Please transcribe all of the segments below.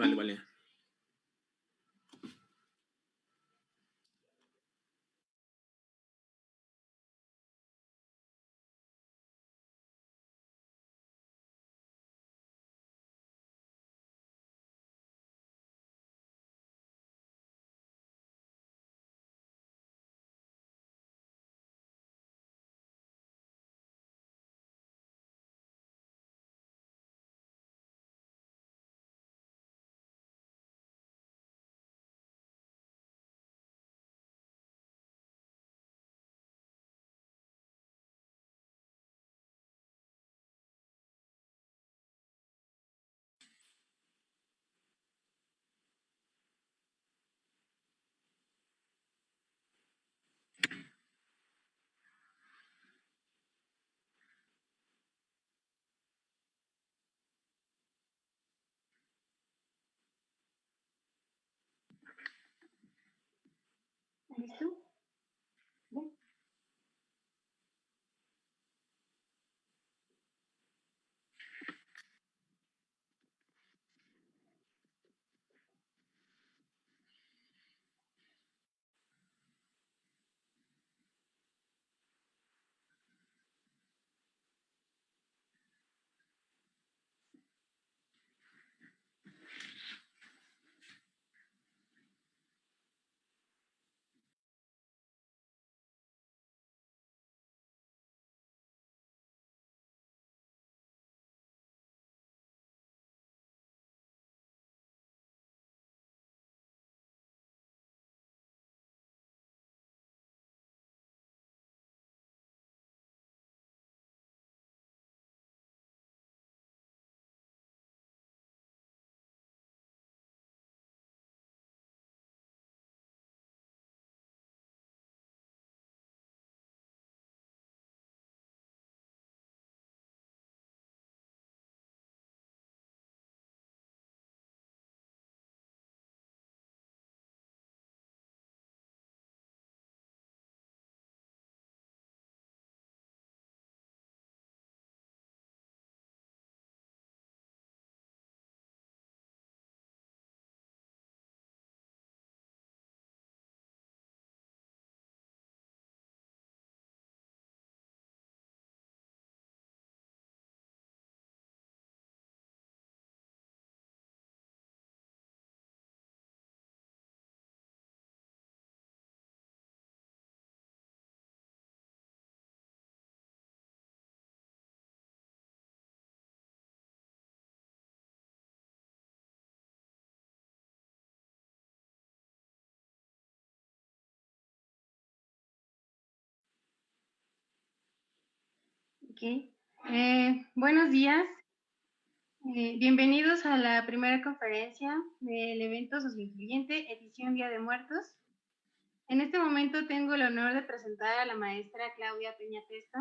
Vale, vale. ¿Listo? Eh, buenos días. Eh, bienvenidos a la primera conferencia del evento Socioinfluyente, edición Día de Muertos. En este momento tengo el honor de presentar a la maestra Claudia Peña Testa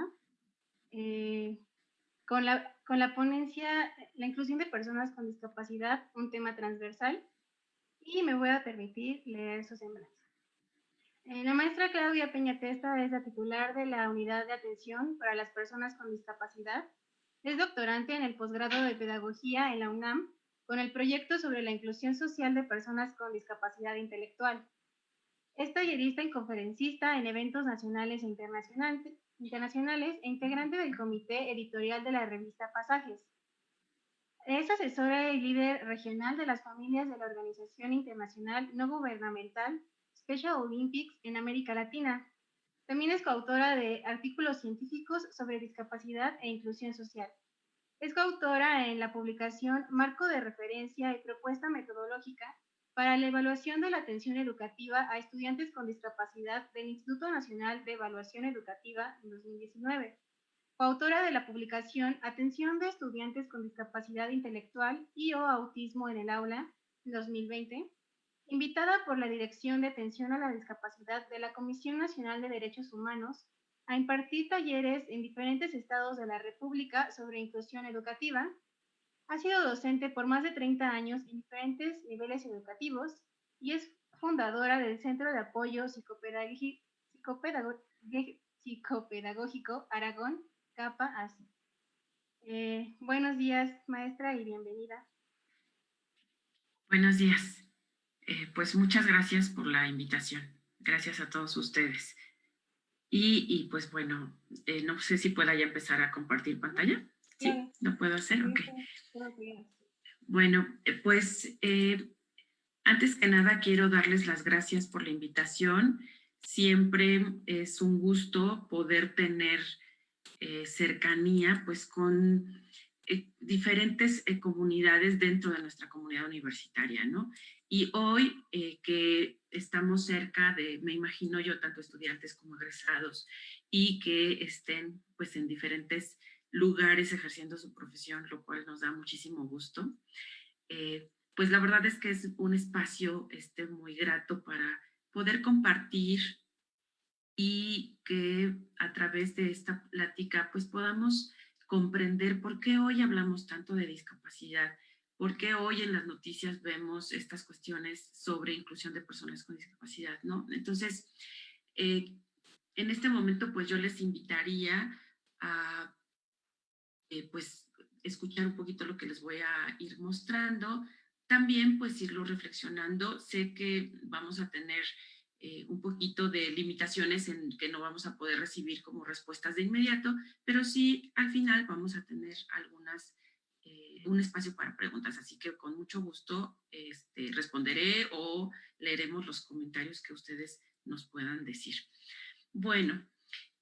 eh, con, la, con la ponencia La inclusión de personas con discapacidad, un tema transversal, y me voy a permitir leer su semblanza. Eh, la maestra Claudia Peña Testa es la titular de la Unidad de Atención para las Personas con Discapacidad. Es doctorante en el posgrado de Pedagogía en la UNAM con el proyecto sobre la inclusión social de personas con discapacidad intelectual. Es tallerista y conferencista en eventos nacionales e internacionales e integrante del comité editorial de la revista Pasajes. Es asesora y líder regional de las familias de la Organización Internacional No Gubernamental Special Olympics en América Latina. También es coautora de artículos científicos sobre discapacidad e inclusión social. Es coautora en la publicación Marco de Referencia y Propuesta Metodológica para la Evaluación de la Atención Educativa a Estudiantes con Discapacidad del Instituto Nacional de Evaluación Educativa en 2019. Coautora de la publicación Atención de Estudiantes con Discapacidad Intelectual y o Autismo en el Aula en 2020 invitada por la Dirección de Atención a la Discapacidad de la Comisión Nacional de Derechos Humanos a impartir talleres en diferentes estados de la República sobre inclusión educativa. Ha sido docente por más de 30 años en diferentes niveles educativos y es fundadora del Centro de Apoyo Psicopedagógico, Aragón, CAPA ASI. Eh, buenos días, maestra, y bienvenida. Buenos días. Eh, pues muchas gracias por la invitación. Gracias a todos ustedes. Y, pues bueno, eh, no sé si pueda ya empezar a compartir pantalla. Sí, ¿lo puedo hacer? Ok. Bueno, eh, pues antes que nada quiero darles las gracias por la invitación. Siempre es un gusto poder tener cercanía pues con diferentes comunidades dentro de nuestra comunidad universitaria, ¿no? Y hoy eh, que estamos cerca de, me imagino yo, tanto estudiantes como egresados, y que estén pues en diferentes lugares ejerciendo su profesión, lo cual nos da muchísimo gusto. Eh, pues la verdad es que es un espacio este, muy grato para poder compartir y que a través de esta plática pues podamos comprender por qué hoy hablamos tanto de discapacidad ¿Por qué hoy en las noticias vemos estas cuestiones sobre inclusión de personas con discapacidad? ¿no? Entonces, eh, en este momento, pues yo les invitaría a eh, pues, escuchar un poquito lo que les voy a ir mostrando. También, pues, irlo reflexionando. Sé que vamos a tener eh, un poquito de limitaciones en que no vamos a poder recibir como respuestas de inmediato, pero sí, al final vamos a tener algunas un espacio para preguntas, así que con mucho gusto este, responderé o leeremos los comentarios que ustedes nos puedan decir. Bueno,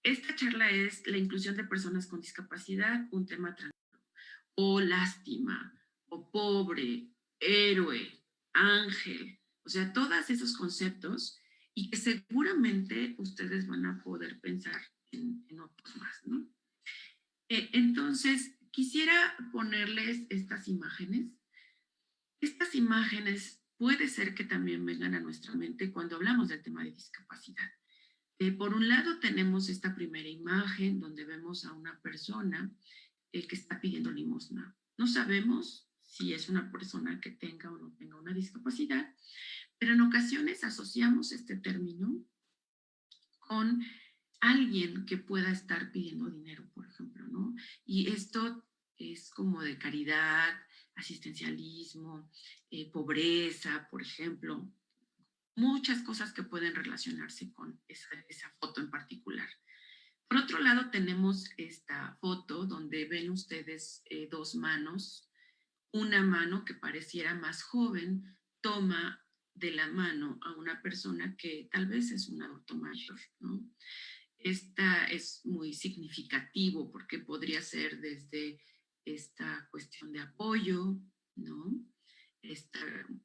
esta charla es la inclusión de personas con discapacidad, un tema trans o lástima, o pobre, héroe, ángel, o sea, todos esos conceptos y que seguramente ustedes van a poder pensar en, otros más, ¿no? Eh, entonces, Quisiera ponerles estas imágenes. Estas imágenes puede ser que también vengan a nuestra mente cuando hablamos del tema de discapacidad. Eh, por un lado tenemos esta primera imagen donde vemos a una persona eh, que está pidiendo limosna. No sabemos si es una persona que tenga o no tenga una discapacidad, pero en ocasiones asociamos este término con alguien que pueda estar pidiendo dinero, por ejemplo, ¿no? Y esto es como de caridad, asistencialismo, eh, pobreza, por ejemplo, muchas cosas que pueden relacionarse con esa, foto en particular. Por otro lado, tenemos esta foto donde ven ustedes eh, dos manos. Una mano que pareciera más joven toma de la mano a una persona que tal vez es un adulto mayor, ¿no? Esta es muy significativo porque podría ser desde esta cuestión de apoyo, ¿no? Esta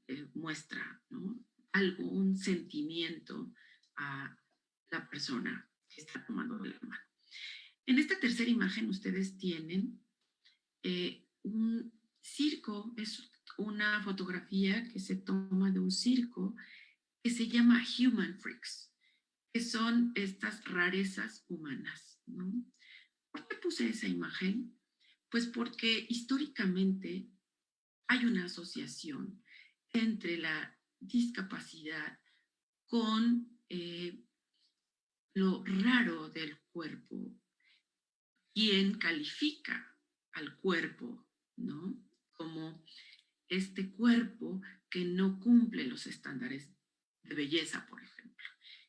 eh, muestra, ¿no? Algún sentimiento a la persona que está tomando la mano. En esta tercera imagen ustedes tienen eh, un circo, es una fotografía que se toma de un circo que se llama Human Freaks, que son estas rarezas humanas. ¿no? ¿Por qué puse esa imagen? Pues porque históricamente hay una asociación entre la discapacidad con eh, lo raro del cuerpo. Quien califica al cuerpo, ¿no? Como este cuerpo que no cumple los estándares de belleza, por ejemplo.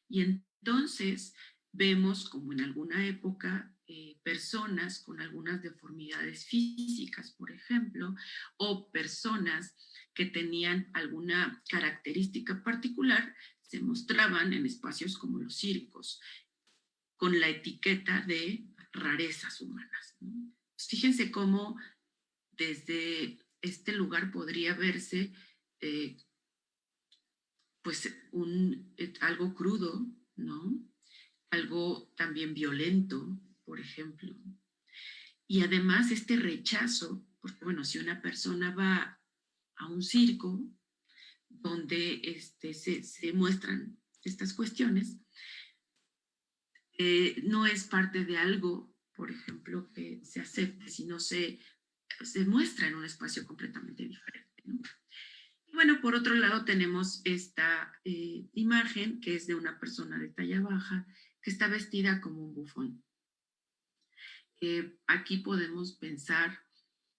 Y entonces vemos como en alguna época eh, personas con algunas deformidades físicas, por ejemplo, o personas que tenían alguna característica particular, se mostraban en espacios como los circos, con la etiqueta de rarezas humanas. Fíjense cómo desde este lugar podría verse eh, pues un, eh, algo crudo, ¿no? algo también violento, por ejemplo. Y además este rechazo, porque bueno, si una persona va a un circo donde este, se, muestran estas cuestiones, eh, no es parte de algo, por ejemplo, que se acepte, sino se, se muestra en un espacio completamente diferente. Y bueno, por otro lado tenemos esta eh, imagen que es de una persona de talla baja que está vestida como un bufón aquí podemos pensar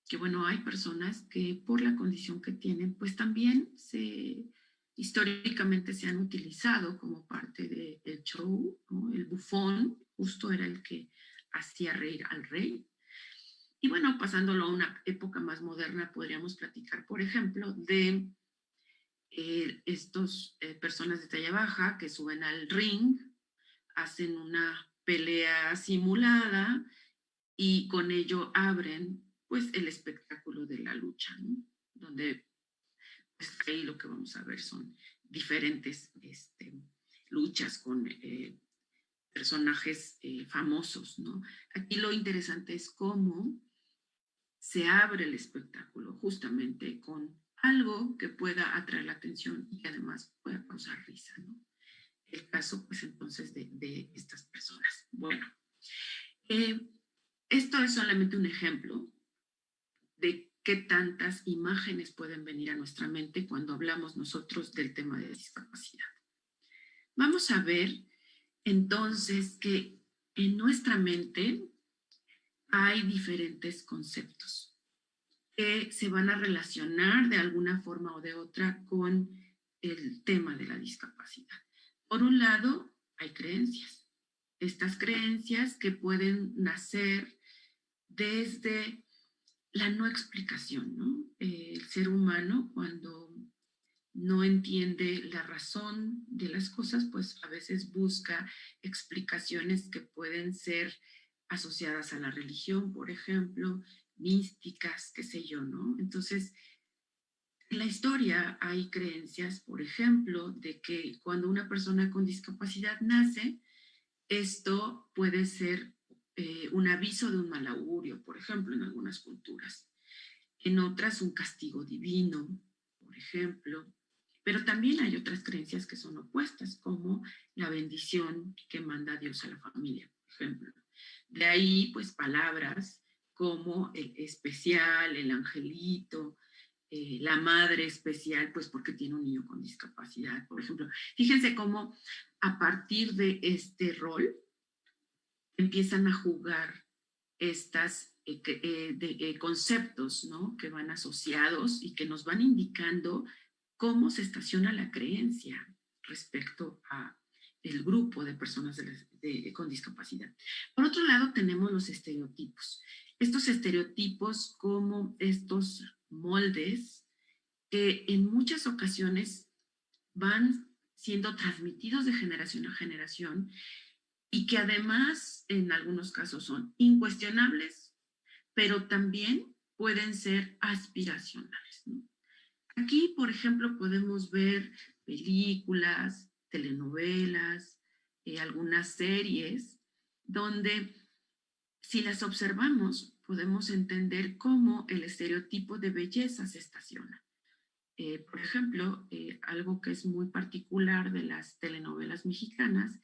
que bueno, hay personas que por la condición que tienen, pues también se, históricamente se han utilizado como parte del show, el bufón justo era el que hacía reír al rey. Y bueno, pasándolo a una época más moderna, podríamos platicar, por ejemplo, de eh, estos eh, personas de talla baja que suben al ring, hacen una pelea simulada y con ello abren pues el espectáculo de la lucha, donde pues, ahí lo que vamos a ver son diferentes este, luchas con eh, personajes eh, famosos. ¿no? Aquí lo interesante es cómo se abre el espectáculo justamente con algo que pueda atraer la atención y que además pueda causar risa. ¿no? El caso, pues entonces, de, estas personas. Bueno, eh, esto es solamente un ejemplo de qué tantas imágenes pueden venir a nuestra mente cuando hablamos nosotros del tema de discapacidad. Vamos a ver entonces que en nuestra mente hay diferentes conceptos que se van a relacionar de alguna forma o de otra con el tema de la discapacidad. Por un lado, hay creencias. Estas creencias que pueden nacer desde la no explicación, ¿no? el ser humano cuando no entiende la razón de las cosas, pues a veces busca explicaciones que pueden ser asociadas a la religión, por ejemplo, místicas, qué sé yo, ¿no? Entonces, en la historia hay creencias, por ejemplo, de que cuando una persona con discapacidad nace, esto puede ser eh, un aviso de un mal augurio, por ejemplo, en algunas culturas. En otras, un castigo divino, por ejemplo. Pero también hay otras creencias que son opuestas, como la bendición que manda Dios a la familia, por ejemplo. De ahí, pues, palabras como el especial, el angelito, eh, la madre especial, pues porque tiene un niño con discapacidad, por ejemplo. Fíjense cómo a partir de este rol, empiezan a jugar estos eh, eh, conceptos ¿no? que van asociados y que nos van indicando cómo se estaciona la creencia respecto a el grupo de personas con discapacidad. Por otro lado, tenemos los estereotipos. Estos estereotipos como estos moldes que en muchas ocasiones van siendo transmitidos de generación a generación y que además en algunos casos son incuestionables, pero también pueden ser aspiracionales. Aquí, por ejemplo, podemos ver películas, telenovelas, eh, algunas series, donde si las observamos, podemos entender cómo el estereotipo de belleza se estaciona. Eh, por ejemplo, eh, algo que es muy particular de las telenovelas mexicanas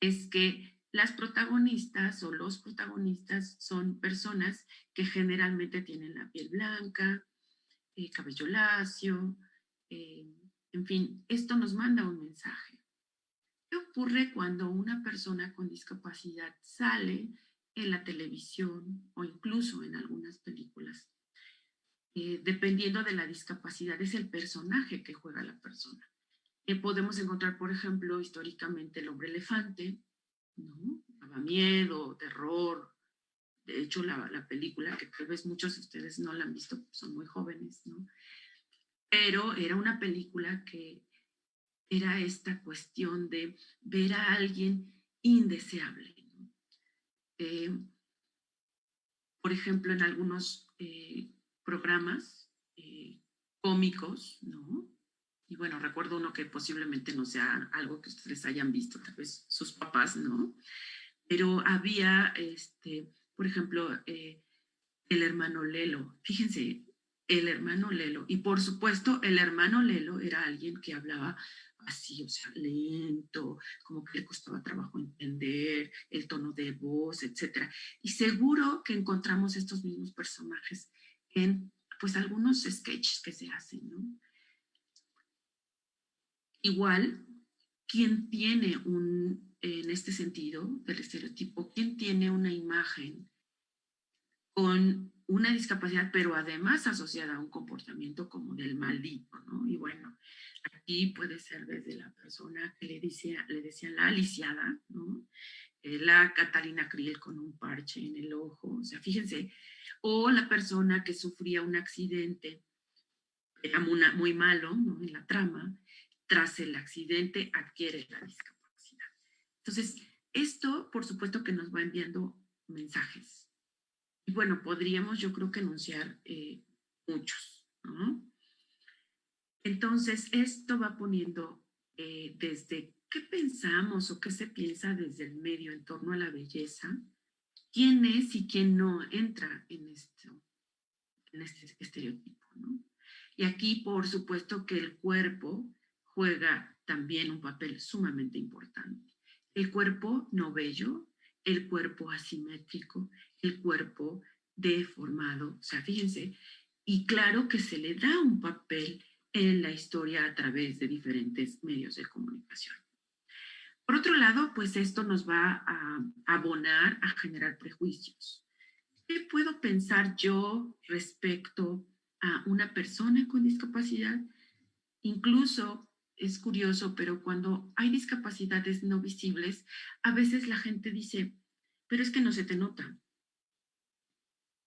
es que las protagonistas o los protagonistas son personas que generalmente tienen la piel blanca, eh, cabello lacio, eh, en fin, esto nos manda un mensaje. ¿Qué ocurre cuando una persona con discapacidad sale en la televisión o incluso en algunas películas? Eh, dependiendo de la discapacidad, es el personaje que juega la persona. Eh, podemos encontrar, por ejemplo, históricamente el hombre elefante, ¿no? Daba miedo, terror. De hecho, la, la, película, que tal vez muchos de ustedes no la han visto, son muy jóvenes, ¿no? Pero era una película que era esta cuestión de ver a alguien indeseable. Eh, por ejemplo, en algunos eh, programas eh, cómicos, ¿no? Y bueno, recuerdo uno que posiblemente no sea algo que ustedes hayan visto, tal vez sus papás, ¿no? Pero había, este, por ejemplo, el hermano Lelo. Fíjense, el hermano Lelo. Y por supuesto, el hermano Lelo era alguien que hablaba así, o sea, lento, como que le costaba trabajo entender el tono de voz, etc. Y seguro que encontramos estos mismos personajes en, pues, algunos sketches que se hacen, ¿no? Igual, quien tiene un, en este sentido del estereotipo, quien tiene una imagen con una discapacidad, pero además asociada a un comportamiento como del maldito, ¿no? Y bueno, aquí puede ser desde la persona que le, decía, le decían la aliciada, ¿no? Eh, la Catalina Kriel con un parche en el ojo, o sea, fíjense, o la persona que sufría un accidente, era muy, malo, ¿no? En la trama, tras el accidente adquiere la discapacidad. Entonces, esto, por supuesto que nos va enviando mensajes. Y bueno, podríamos yo creo que enunciar eh, muchos. Entonces, esto va poniendo eh, desde qué pensamos o qué se piensa desde el medio en torno a la belleza, quién es y quién no entra en, esto, en este estereotipo. Y aquí, por supuesto, que el cuerpo juega también un papel sumamente importante. El cuerpo no bello, el cuerpo asimétrico, el cuerpo deformado, o sea, fíjense, y claro que se le da un papel en la historia a través de diferentes medios de comunicación. Por otro lado, pues esto nos va a abonar a generar prejuicios. ¿Qué puedo pensar yo respecto a una persona con discapacidad? Incluso es curioso, pero cuando hay discapacidades no visibles, a veces la gente dice, pero es que no se te nota.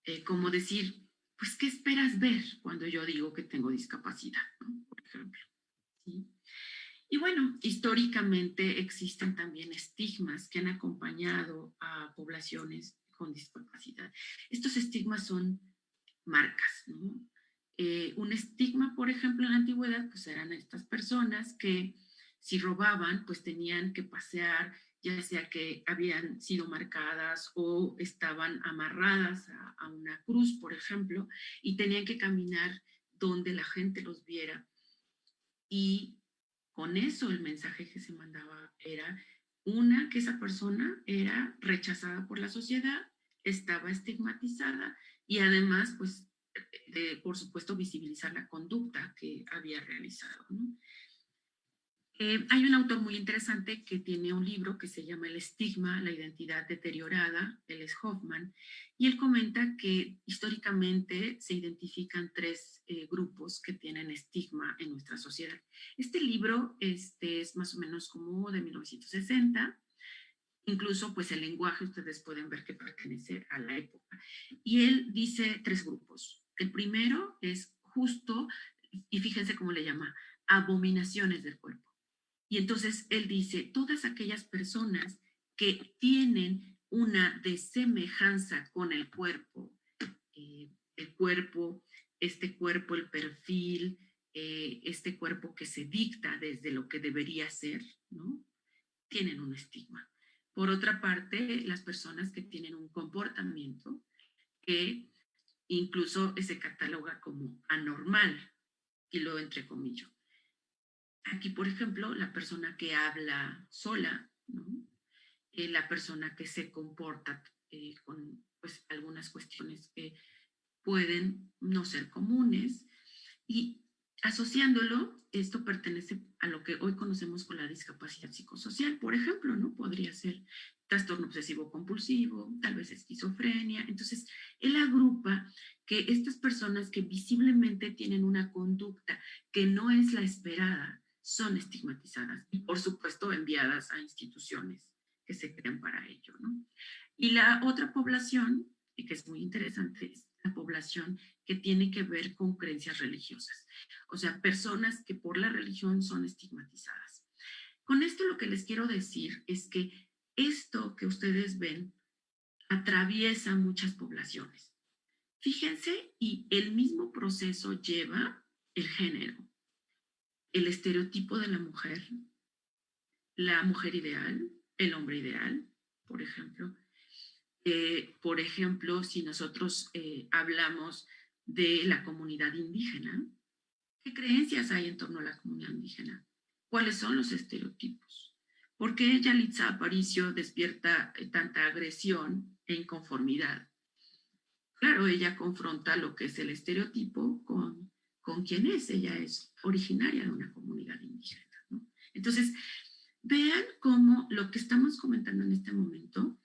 Eh, como decir, pues, ¿qué esperas ver cuando yo digo que tengo discapacidad? Por ejemplo. Y bueno, históricamente existen también estigmas que han acompañado a poblaciones con discapacidad. Estos estigmas son marcas. Eh, un estigma, por ejemplo, en la antigüedad, pues eran estas personas que si robaban, pues tenían que pasear, ya sea que habían sido marcadas o estaban amarradas a, una cruz, por ejemplo, y tenían que caminar donde la gente los viera. Y con eso el mensaje que se mandaba era, una, que esa persona era rechazada por la sociedad, estaba estigmatizada y además, pues, de, por supuesto, visibilizar la conducta que había realizado. Eh, hay un autor muy interesante que tiene un libro que se llama El estigma, la identidad deteriorada, él es Hoffman, y él comenta que históricamente se identifican tres eh, grupos que tienen estigma en nuestra sociedad. Este libro este, es más o menos como de 1960, incluso pues el lenguaje ustedes pueden ver que pertenece a la época. Y él dice tres grupos. El primero es justo, y fíjense cómo le llama, abominaciones del cuerpo. Y entonces él dice, todas aquellas personas que tienen una desemejanza con el cuerpo, eh, el cuerpo, este cuerpo, el perfil, eh, este cuerpo que se dicta desde lo que debería ser, ¿no? Tienen un estigma. Por otra parte, las personas que tienen un comportamiento que incluso se cataloga como anormal, y lo entrecomillo. Aquí, por ejemplo, la persona que habla sola, eh, la persona que se comporta eh, con pues, algunas cuestiones que pueden no ser comunes, y asociándolo, esto pertenece a lo que hoy conocemos con la discapacidad psicosocial, por ejemplo, ¿no? Podría ser trastorno obsesivo compulsivo, tal vez esquizofrenia. Entonces, él agrupa que estas personas que visiblemente tienen una conducta que no es la esperada, son estigmatizadas y, por supuesto, enviadas a instituciones que se crean para ello. ¿no? Y la otra población, y que es muy interesante, es la población que tiene que ver con creencias religiosas. O sea, personas que por la religión son estigmatizadas. Con esto lo que les quiero decir es que esto que ustedes ven atraviesa muchas poblaciones. Fíjense, y el mismo proceso lleva el género, el estereotipo de la mujer, la mujer ideal, el hombre ideal, por ejemplo. Eh, por ejemplo, si nosotros eh, hablamos de la comunidad indígena, ¿qué creencias hay en torno a la comunidad indígena? ¿Cuáles son los estereotipos? ¿Por qué Yalitza Aparicio despierta eh, tanta agresión e inconformidad? Claro, ella confronta lo que es el estereotipo con, con quién es. Ella es originaria de una comunidad indígena. Entonces, vean cómo lo que estamos comentando en este momento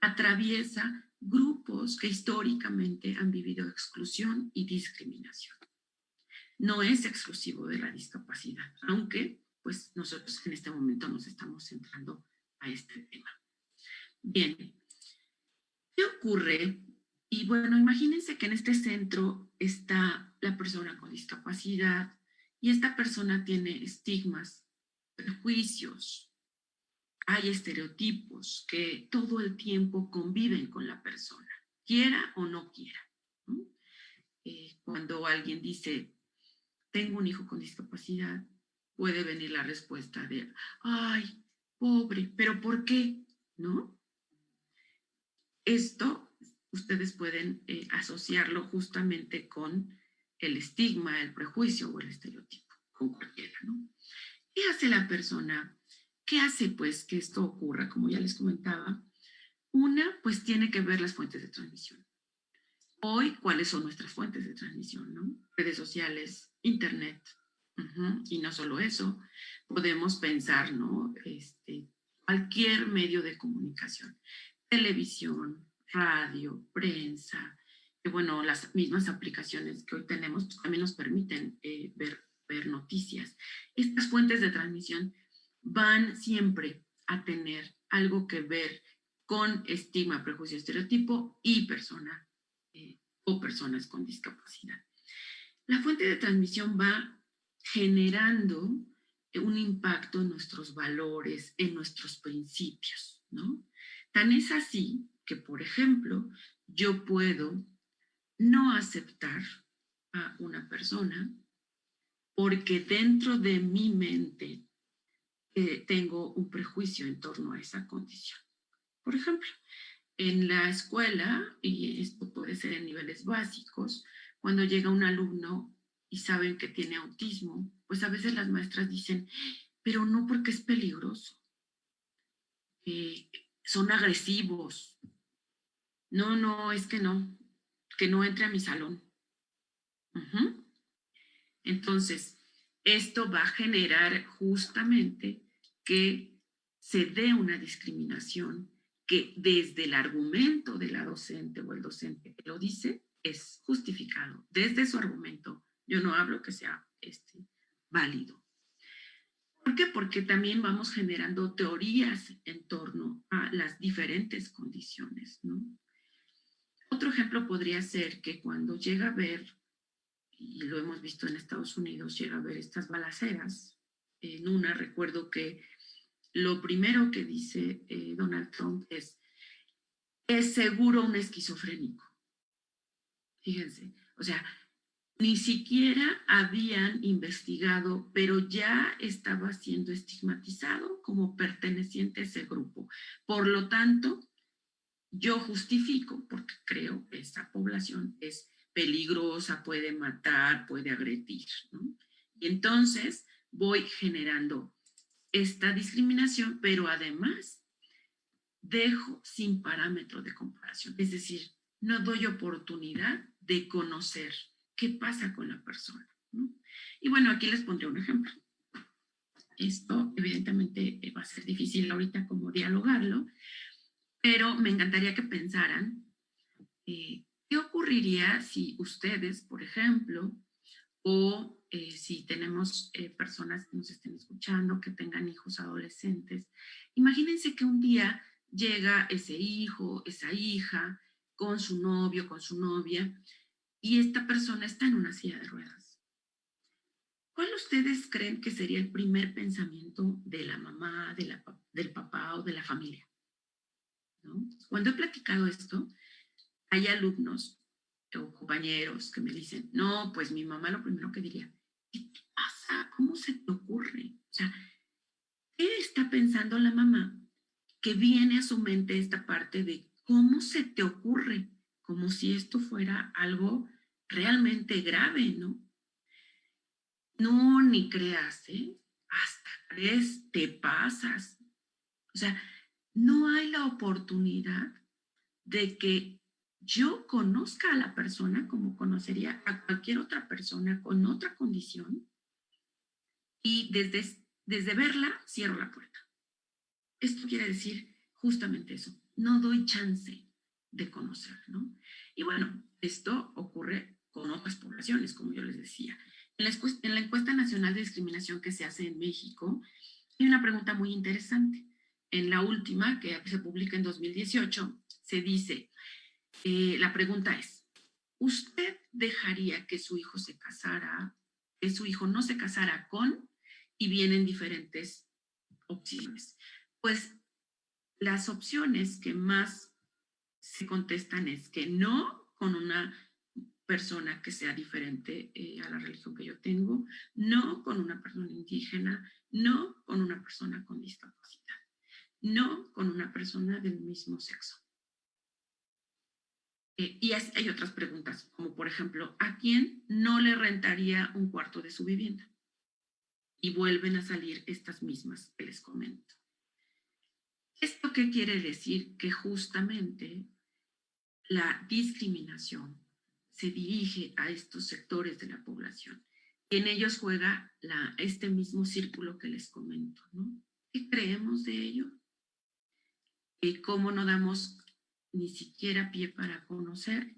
atraviesa grupos que históricamente han vivido exclusión y discriminación. No es exclusivo de la discapacidad, aunque pues nosotros en este momento nos estamos centrando a este tema. Bien, ¿qué ocurre? Y bueno, imagínense que en este centro está la persona con discapacidad y esta persona tiene estigmas, prejuicios, hay estereotipos que todo el tiempo conviven con la persona, quiera o no quiera. Eh, cuando alguien dice, tengo un hijo con discapacidad, puede venir la respuesta de, ay, pobre, pero ¿por qué? ¿No? Esto ustedes pueden eh, asociarlo justamente con el estigma, el prejuicio o el estereotipo, con cualquiera, ¿no? ¿Qué hace la persona ¿Qué hace pues que esto ocurra? Como ya les comentaba, una pues tiene que ver las fuentes de transmisión. Hoy, ¿cuáles son nuestras fuentes de transmisión? Redes sociales, internet, y no solo eso, podemos pensar, ¿no? Este, cualquier medio de comunicación, televisión, radio, prensa, que bueno, las mismas aplicaciones que hoy tenemos pues, también nos permiten eh, ver, ver noticias. Estas fuentes de transmisión van siempre a tener algo que ver con estigma, prejuicio, estereotipo y persona eh, o personas con discapacidad. La fuente de transmisión va generando un impacto en nuestros valores, en nuestros principios, ¿no? Tan es así que, por ejemplo, yo puedo no aceptar a una persona porque dentro de mi mente tengo un prejuicio en torno a esa condición. Por ejemplo, en la escuela, y esto puede ser en niveles básicos, cuando llega un alumno y saben que tiene autismo, pues a veces las maestras dicen, pero no porque es peligroso, eh, son agresivos, no, no, es que no, que no entre a mi salón. Entonces, esto va a generar justamente que se dé una discriminación que desde el argumento de la docente o el docente que lo dice es justificado. Desde su argumento, yo no hablo que sea este, válido. ¿Por qué? Porque también vamos generando teorías en torno a las diferentes condiciones. ¿no? Otro ejemplo podría ser que cuando llega a ver, y lo hemos visto en Estados Unidos, llega a ver estas balaceras, en una recuerdo que lo primero que dice eh, Donald Trump es, es seguro un esquizofrénico. Fíjense, o sea, ni siquiera habían investigado, pero ya estaba siendo estigmatizado como perteneciente a ese grupo. Por lo tanto, yo justifico, porque creo que esa población es peligrosa, puede matar, puede agredir. Y entonces voy generando esta discriminación, pero además dejo sin parámetro de comparación. Es decir, no doy oportunidad de conocer qué pasa con la persona. Y bueno, aquí les pondré un ejemplo. Esto evidentemente va a ser difícil ahorita como dialogarlo, pero me encantaría que pensaran eh, qué ocurriría si ustedes, por ejemplo, o eh, si tenemos eh, personas que nos estén escuchando, que tengan hijos adolescentes, imagínense que un día llega ese hijo, esa hija, con su novio, con su novia, y esta persona está en una silla de ruedas. ¿Cuál ustedes creen que sería el primer pensamiento de la mamá, del papá o de la familia? Cuando he platicado esto, hay alumnos o compañeros que me dicen, no, pues mi mamá lo primero que diría, ¿qué te pasa? ¿Cómo se te ocurre? O sea, ¿qué está pensando la mamá? Que viene a su mente esta parte de cómo se te ocurre, como si esto fuera algo realmente grave, ¿no? No, ni creas, ¿eh? Hasta crees, te pasas. O sea, no hay la oportunidad de que yo conozca a la persona como conocería a cualquier otra persona con otra condición y desde, desde verla cierro la puerta. Esto quiere decir justamente eso, no doy chance de conocer, ¿no? Y bueno, esto ocurre con otras poblaciones, como yo les decía. En la, en la encuesta nacional de discriminación que se hace en México, hay una pregunta muy interesante. En la última, que se publica en 2018, se dice, eh, la pregunta es, ¿usted dejaría que su hijo se casara, que su hijo no se casara con, y vienen diferentes opciones? Pues las opciones que más se contestan es que no con una persona que sea diferente eh, a la religión que yo tengo, no con una persona indígena, no con una persona con discapacidad, no con una persona del mismo sexo. Eh, y hay otras preguntas, como por ejemplo, ¿a quién no le rentaría un cuarto de su vivienda? Y vuelven a salir estas mismas que les comento. ¿Esto qué quiere decir? Que justamente la discriminación se dirige a estos sectores de la población. Y en ellos juega este mismo círculo que les comento. ¿no? ¿Qué creemos de ello? ¿Y cómo no damos ni siquiera pie para conocer?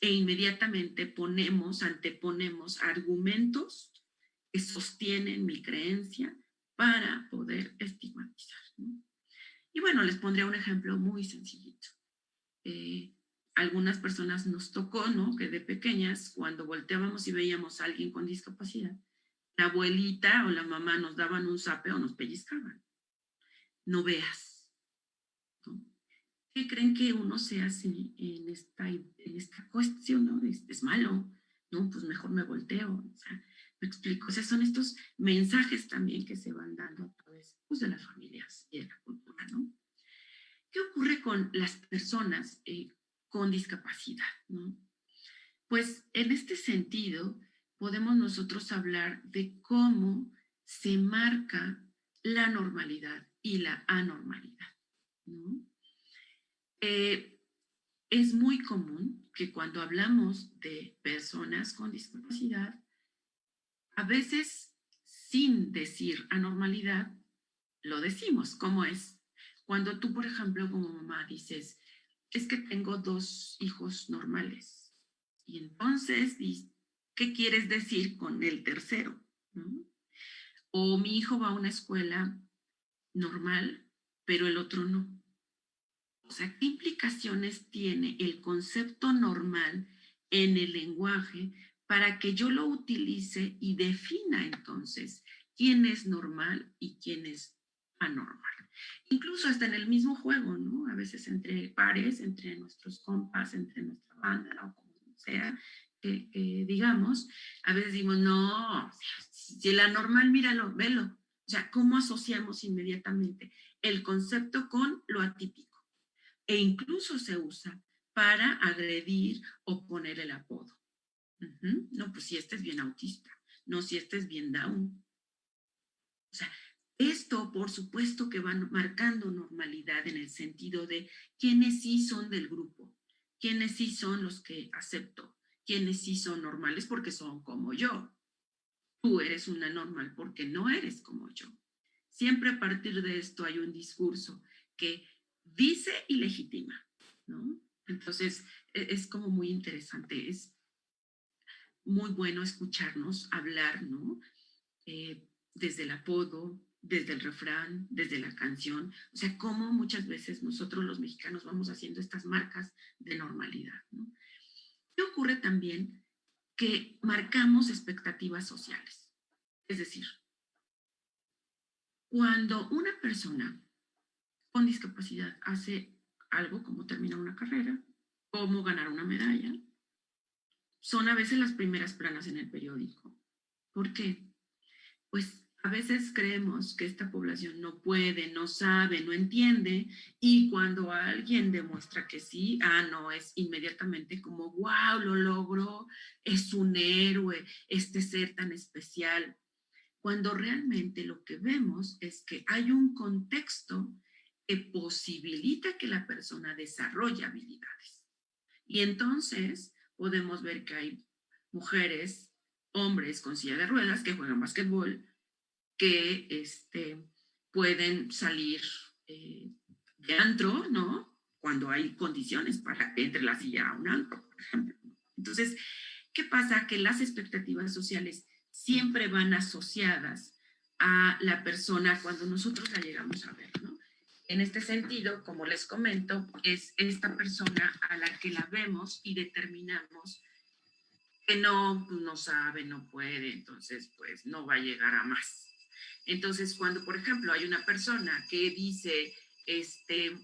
E inmediatamente ponemos, anteponemos argumentos que sostienen mi creencia para poder estigmatizar. Y bueno, les pondré un ejemplo muy sencillito. Eh, algunas personas nos tocó, ¿no? Que de pequeñas, cuando volteábamos y veíamos a alguien con discapacidad, la abuelita o la mamá nos daban un zape o nos pellizcaban. No veas. ¿Qué creen que uno se hace en esta, en esta cuestión? ¿no? Es, malo, ¿no? Pues mejor me volteo. Me explico. O sea, son estos mensajes también que se van dando a través pues, de las familias y de la cultura, ¿no? ¿Qué ocurre con las personas eh, con discapacidad, ¿no? Pues en este sentido, podemos nosotros hablar de cómo se marca la normalidad y la anormalidad, ¿no? Eh, es muy común que cuando hablamos de personas con discapacidad, a veces sin decir anormalidad, lo decimos, como es cuando tú, por ejemplo, como mamá dices, es que tengo dos hijos normales. Y entonces, ¿qué quieres decir con el tercero? O mi hijo va a una escuela normal, pero el otro no. O sea, ¿qué implicaciones tiene el concepto normal en el lenguaje para que yo lo utilice y defina entonces quién es normal y quién es anormal. Incluso hasta en el mismo juego, ¿no? A veces entre pares, entre nuestros compas, entre nuestra banda o como sea, que, digamos, a veces decimos, no, si el anormal, míralo, velo. O sea, ¿cómo asociamos inmediatamente el concepto con lo atípico? E incluso se usa para agredir o poner el apodo. No, pues si este es bien autista, no, si este es bien down. O sea, esto por supuesto que va marcando normalidad en el sentido de quiénes sí son del grupo, quiénes sí son los que acepto, quiénes sí son normales porque son como yo. Tú eres una normal porque no eres como yo. Siempre a partir de esto hay un discurso que dice y legitima, ¿no? Entonces, e-, es como muy interesante, es muy bueno escucharnos hablar, ¿no? Eh, desde el apodo, desde el refrán, desde la canción, o sea, cómo muchas veces nosotros los mexicanos vamos haciendo estas marcas de normalidad, ¿no? ¿Qué ocurre también? Que marcamos expectativas sociales. Es decir, cuando una persona con discapacidad hace algo como terminar una carrera, como ganar una medalla, son a veces las primeras planas en el periódico. ¿Por qué? Pues a veces creemos que esta población no puede, no sabe, no entiende y cuando alguien demuestra que sí, ah, no, es inmediatamente como, wow, lo logró, es un héroe, este ser tan especial. Cuando realmente lo que vemos es que hay un contexto que posibilita que la persona desarrolle habilidades. Y entonces podemos ver que hay mujeres, hombres con silla de ruedas que juegan básquetbol, que este, pueden salir eh, de antro, ¿no? cuando hay condiciones para entre la silla a un antro, por ejemplo. Entonces, ¿qué pasa? Que las expectativas sociales siempre van asociadas a la persona cuando nosotros la llegamos a ver, ¿no? En este sentido, como les comento, es esta persona a la que la vemos y determinamos que no, no sabe, no puede, entonces pues no va a llegar a más. Entonces, cuando, por ejemplo, hay una persona que dice, este,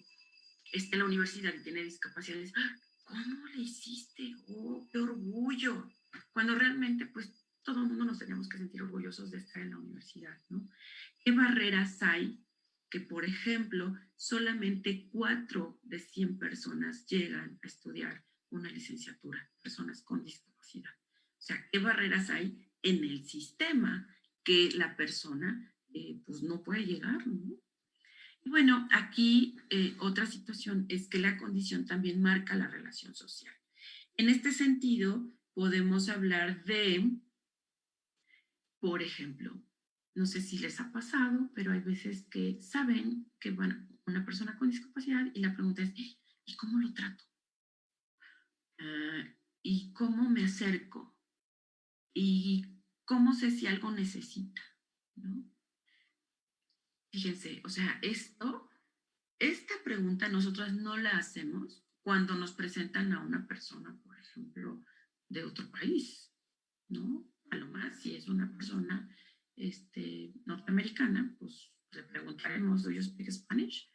está en la universidad y tiene discapacidades, ¡ah! ¿cómo le hiciste? ¡Oh, qué orgullo! Cuando realmente, pues, todo el mundo nos tenemos que sentir orgullosos de estar en la universidad, ¿no? ¿Qué barreras hay que, por ejemplo, solamente cuatro de 100 personas llegan a estudiar una licenciatura, personas con discapacidad? O sea, ¿qué barreras hay en el sistema que la persona, eh, pues, no puede llegar. Y bueno, aquí eh, otra situación es que la condición también marca la relación social. En este sentido, podemos hablar de por ejemplo, no sé si les ha pasado, pero hay veces que saben que van una persona con discapacidad y la pregunta es, ¿y cómo lo trato? Ah, ¿Y cómo me acerco? ¿Y cómo sé si algo necesita? Fíjense, o sea, esto, esta pregunta nosotros no la hacemos cuando nos presentan a una persona, por ejemplo, de otro país, ¿no? a lo más, si es una persona este, norteamericana, pues le preguntaremos, ¿do you speak Spanish?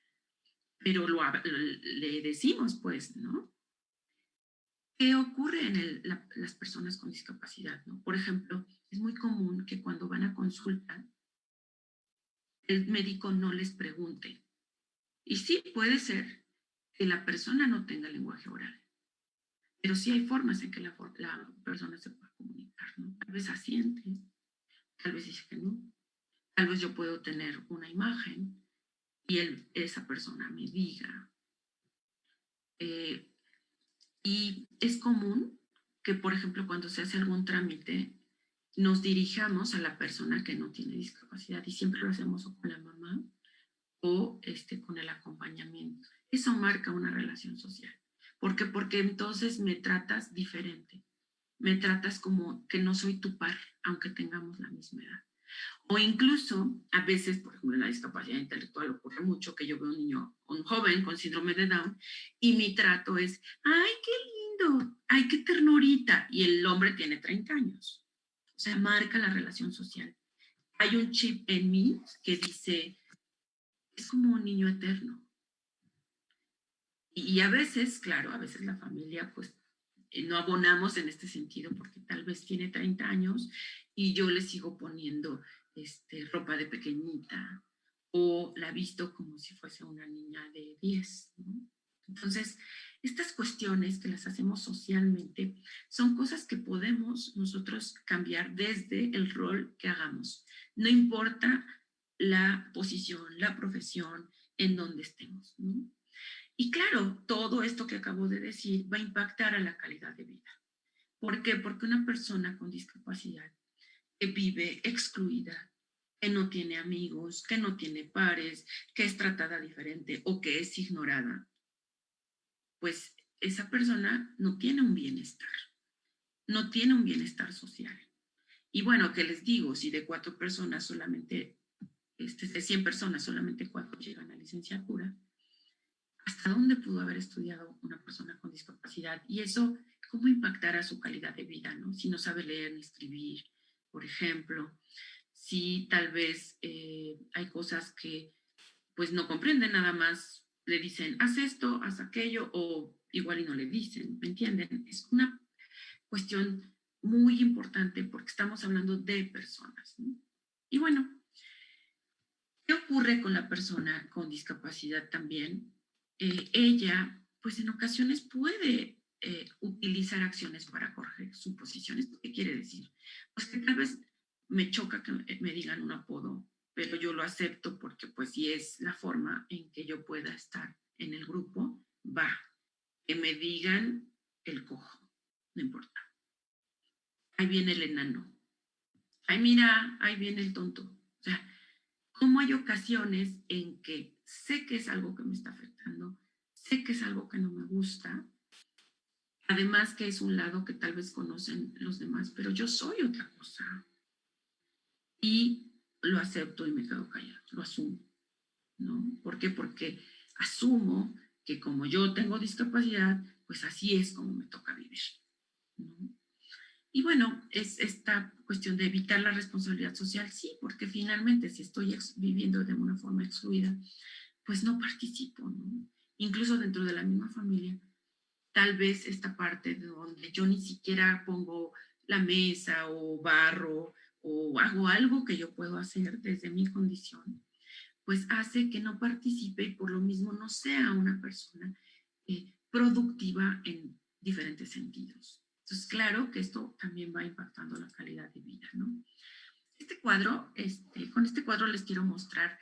Pero le decimos, pues, ¿no? ¿Qué ocurre en las personas con discapacidad? ¿no? Por ejemplo, es muy común que cuando van a consulta, el médico no les pregunte. Y sí, puede ser que la persona no tenga lenguaje oral, pero sí hay formas en que la, la persona se pueda comunicar, ¿no? Tal vez asiente, tal vez dice que no. Tal vez yo puedo tener una imagen y él, esa persona me diga. Eh, y es común que, por ejemplo, cuando se hace algún trámite, nos dirijamos a la persona que no tiene discapacidad y siempre lo hacemos o con la mamá o este, con el acompañamiento. Eso marca una relación social. ¿Por qué? Porque entonces me tratas diferente me tratas como que no soy tu par, aunque tengamos la misma edad. O incluso, a veces, por ejemplo, en la discapacidad intelectual ocurre mucho que yo veo un niño, un joven con síndrome de Down, y mi trato es, ¡ay, qué lindo! ¡Ay, qué ternurita! Y el hombre tiene 30 años. O sea, marca la relación social. Hay un chip en mí que dice, es como un niño eterno. Y, a veces, claro, a veces la familia pues no abonamos en este sentido porque tal vez tiene 30 años y yo le sigo poniendo este, ropa de pequeñita o la visto como si fuese una niña de 10. Entonces, estas cuestiones que las hacemos socialmente son cosas que podemos nosotros cambiar desde el rol que hagamos. No importa la posición, la profesión, en donde estemos. Y claro, todo esto que acabo de decir va a impactar a la calidad de vida. ¿Por qué? Porque una persona con discapacidad que vive excluida, que no tiene amigos, que no tiene pares, que es tratada diferente o que es ignorada, pues esa persona no tiene un bienestar, no tiene un bienestar social. Y bueno, ¿qué les digo? Si de cuatro personas solamente, este, de 100 personas solamente cuatro llegan a licenciatura, hasta dónde pudo haber estudiado una persona con discapacidad y eso, cómo impactará su calidad de vida, ¿no? Si no sabe leer ni escribir, por ejemplo, si tal vez eh, hay cosas que pues no comprenden nada más, le dicen, haz esto, haz aquello, o igual y no le dicen, ¿me entienden? Es una cuestión muy importante porque estamos hablando de personas, ¿no? Y bueno, ¿qué ocurre con la persona con discapacidad también? Eh, ella, pues en ocasiones puede eh, utilizar acciones para corregir suposiciones. ¿Qué quiere decir? Pues que tal vez me choca que me digan un apodo, pero yo lo acepto porque pues si es la forma en que yo pueda estar en el grupo, va. Que me digan el cojo, no importa. Ahí viene el enano. Ay, mira, ahí viene el tonto. O sea, como hay ocasiones en que sé que es algo que me está afectando, sé que es algo que no me gusta, además que es un lado que tal vez conocen los demás, pero yo soy otra cosa. Y lo acepto y me quedo callado, lo asumo, ¿no? ¿Por qué? Porque asumo que como yo tengo discapacidad, pues así es como me toca vivir, ¿no? Y bueno, es esta cuestión de evitar la responsabilidad social, sí, porque finalmente si estoy viviendo de una forma excluida, pues no participo. Incluso dentro de la misma familia, tal vez esta parte de donde yo ni siquiera pongo la mesa o barro o hago algo que yo puedo hacer desde mi condición, pues hace que no participe y por lo mismo no sea una persona eh, productiva en diferentes sentidos. Entonces, claro que esto también va impactando la calidad de vida, ¿no? Este cuadro, este, con este cuadro les quiero mostrar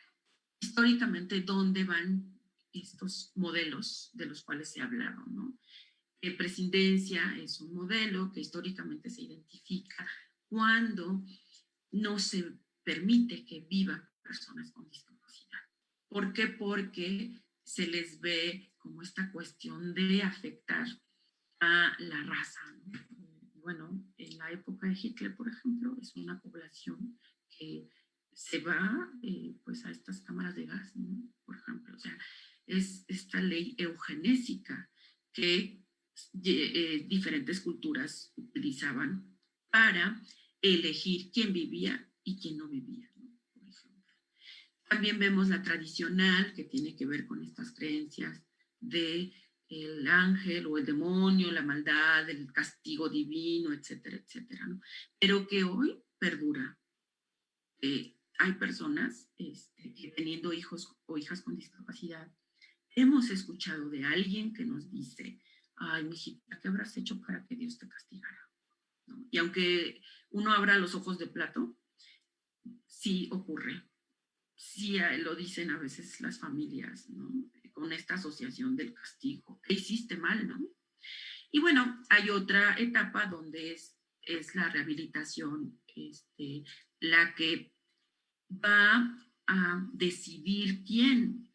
históricamente dónde van estos modelos de los cuales ha hablado, ¿no? Eh, presidencia es un modelo que históricamente se identifica cuando no se permite que vivan personas con discapacidad. ¿Por qué? Porque se les ve como esta cuestión de afectar la raza. Bueno, en la época de Hitler, por ejemplo, es una población que se va eh, pues a estas cámaras de gas, por ejemplo. O sea, es esta ley eugenésica que eh, diferentes culturas utilizaban para elegir quién vivía y quién no vivía. También vemos la tradicional que tiene que ver con estas creencias de el ángel o el demonio, la maldad, el castigo divino, etcétera, etcétera, ¿no? Pero que hoy perdura. Eh, hay personas este, que teniendo hijos o hijas con discapacidad, hemos escuchado de alguien que nos dice, ay, mijita, ¿qué habrás hecho para que Dios te castigara? Y aunque uno abra los ojos de plato, sí ocurre. Sí eh, lo dicen a veces las familias, ¿no? Con esta asociación del castigo. ¿Qué hiciste mal, no? Y bueno, hay otra etapa donde es, es la rehabilitación, este, la que va a decidir quién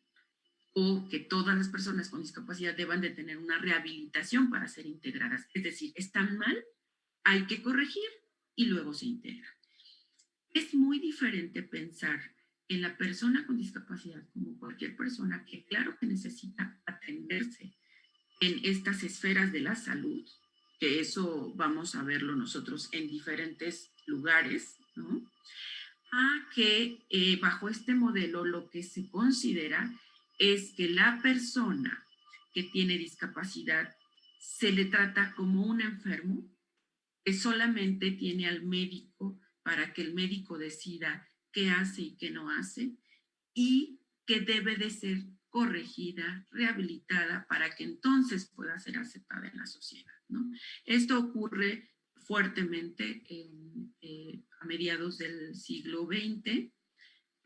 o que todas las personas con discapacidad deban de tener una rehabilitación para ser integradas. Es decir, están mal, hay que corregir y luego se integran. Es muy diferente pensar en la persona con discapacidad, como cualquier persona que claro que necesita atenderse en estas esferas de la salud, que eso vamos a verlo nosotros en diferentes lugares, ¿no? A que eh, bajo este modelo lo que se considera es que la persona que tiene discapacidad se le trata como un enfermo que solamente tiene al médico para que el médico decida qué hace y qué no hace, y que debe de ser corregida, rehabilitada, para que entonces pueda ser aceptada en la sociedad. ¿no? Esto ocurre fuertemente eh, a mediados del siglo XX.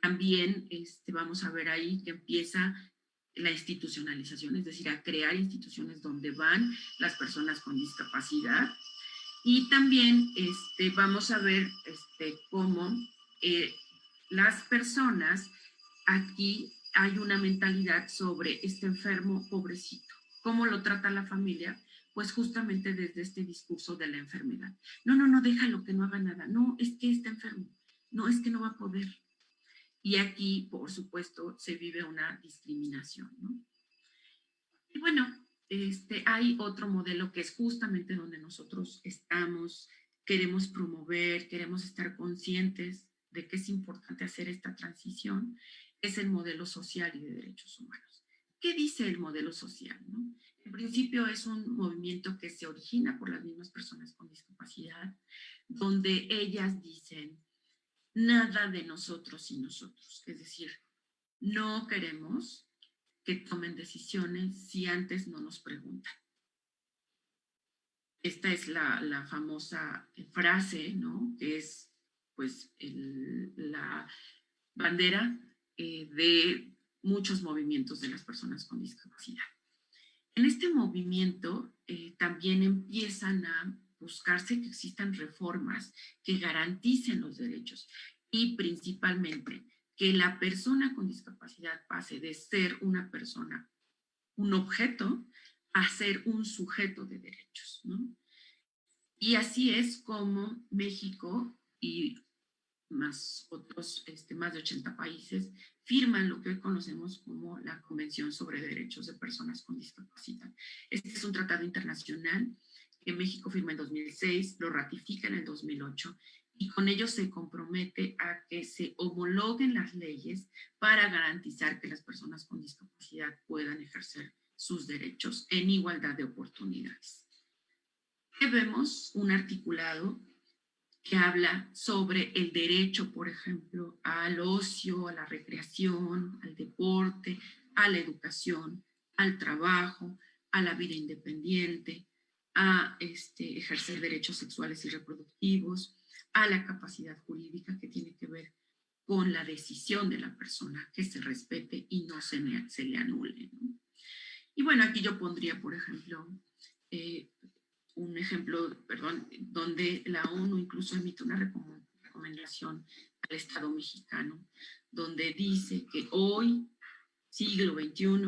También este, vamos a ver ahí que empieza la institucionalización, es decir, a crear instituciones donde van las personas con discapacidad. Y también este, vamos a ver este, cómo eh, las personas, aquí hay una mentalidad sobre este enfermo pobrecito. ¿Cómo lo trata la familia? Pues justamente desde este discurso de la enfermedad. No, no, no, déjalo que no haga nada. No, es que está enfermo. No, es que no va a poder. Y aquí, por supuesto, se vive una discriminación. Y bueno, este, hay otro modelo que es justamente donde nosotros estamos, queremos promover, queremos estar conscientes de que es importante hacer esta transición, es el modelo social y de derechos humanos. ¿Qué dice el modelo social? En principio es un movimiento que se origina por las mismas personas con discapacidad, donde ellas dicen nada de nosotros y nosotros. Es decir, no queremos que tomen decisiones si antes no nos preguntan. Esta es la, la famosa frase, ¿no? Que es pues la bandera eh, de muchos movimientos de las personas con discapacidad. En este movimiento eh, también empiezan a buscarse que existan reformas que garanticen los derechos y principalmente que la persona con discapacidad pase de ser una persona un objeto a ser un sujeto de derechos. ¿no? Y así es como México y más otros, este, más de 80 países, firman lo que hoy conocemos como la Convención sobre Derechos de Personas con Discapacidad. Este es un tratado internacional que México firma en 2006, lo ratifica en el 2008 y con ello se compromete a que se homologuen las leyes para garantizar que las personas con discapacidad puedan ejercer sus derechos en igualdad de oportunidades. ¿Qué vemos? Un articulado que habla sobre el derecho, por ejemplo, al ocio, a la recreación, al deporte, a la educación, al trabajo, a la vida independiente, a este, ejercer derechos sexuales y reproductivos, a la capacidad jurídica que tiene que ver con la decisión de la persona, que se respete y no se, se le anule. Y bueno, aquí yo pondría, por ejemplo, eh, un ejemplo, perdón, donde la ONU incluso emite una recomendación al Estado mexicano, donde dice que hoy, siglo XXI,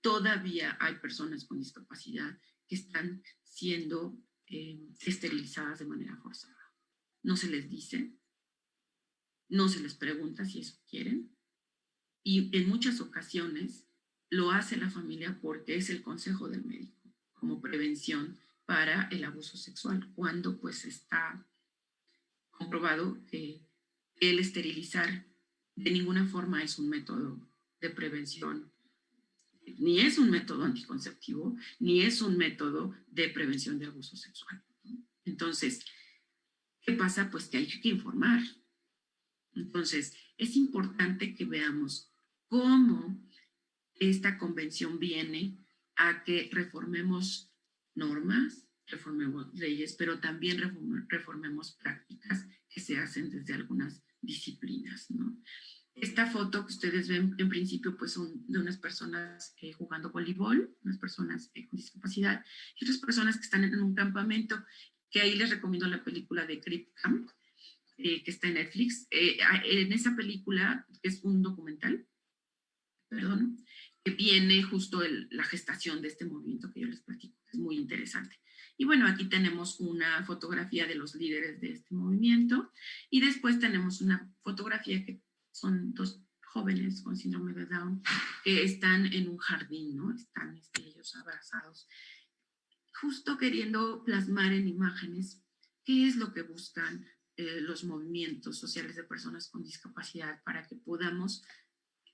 todavía hay personas con discapacidad que están siendo eh, esterilizadas de manera forzada. No se les dice, no se les pregunta si eso quieren, y en muchas ocasiones lo hace la familia porque es el consejo del médico, como prevención para el abuso sexual, cuando pues está comprobado que el esterilizar de ninguna forma es un método de prevención, ni es un método anticonceptivo, ni es un método de prevención de abuso sexual. Entonces, ¿qué pasa? Pues que hay que informar. Entonces, es importante que veamos cómo esta convención viene a que reformemos normas, reformemos leyes, pero también reformemos prácticas que se hacen desde algunas disciplinas. Esta foto que ustedes ven en principio pues son de unas personas eh, jugando voleibol, unas personas eh, con discapacidad y otras personas que están en un campamento, que ahí les recomiendo la película de Crip Camp, eh, que está en Netflix. en esa película, es un documental, perdón, viene justo la gestación de este movimiento que yo les platico muy interesante. Y bueno, aquí tenemos una fotografía de los líderes de este movimiento y después tenemos una fotografía que son dos jóvenes con síndrome de Down que están en un jardín, ¿no? Están este, ellos abrazados, justo queriendo plasmar en imágenes qué es lo que buscan eh, los movimientos sociales de personas con discapacidad para que podamos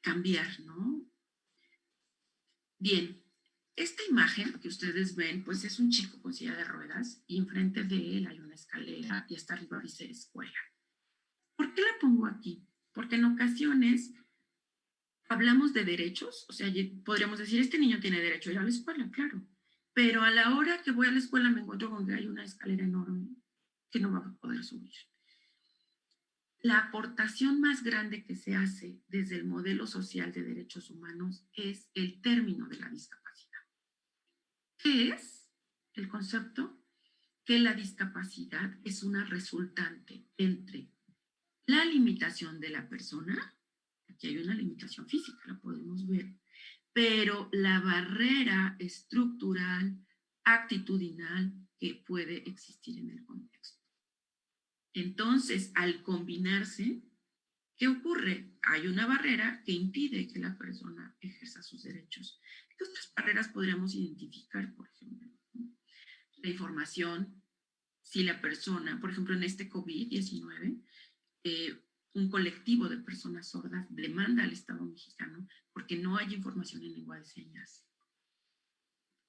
cambiar, ¿no? Bien, esta imagen que ustedes ven, pues es un chico con silla de ruedas y enfrente de él hay una escalera y hasta arriba dice escuela. ¿Por qué la pongo aquí? Porque en ocasiones hablamos de derechos, o sea, podríamos decir, este niño tiene derecho a ir a la escuela, claro, pero a la hora que voy a la escuela me encuentro con que hay una escalera enorme que no va a poder subir. La aportación más grande que se hace desde el modelo social de derechos humanos es el término de la discapacidad. ¿Qué es el concepto? Que la discapacidad es una resultante entre la limitación de la persona, aquí hay una limitación física, la podemos ver, pero la barrera estructural, actitudinal que puede existir en el contexto. Entonces, al combinarse, ¿qué ocurre? Hay una barrera que impide que la persona ejerza sus derechos. ¿Qué otras barreras podríamos identificar, por ejemplo? La información, si la persona, por ejemplo, en este COVID-19, eh, un colectivo de personas sordas demanda al Estado mexicano porque no hay información en lengua de señas.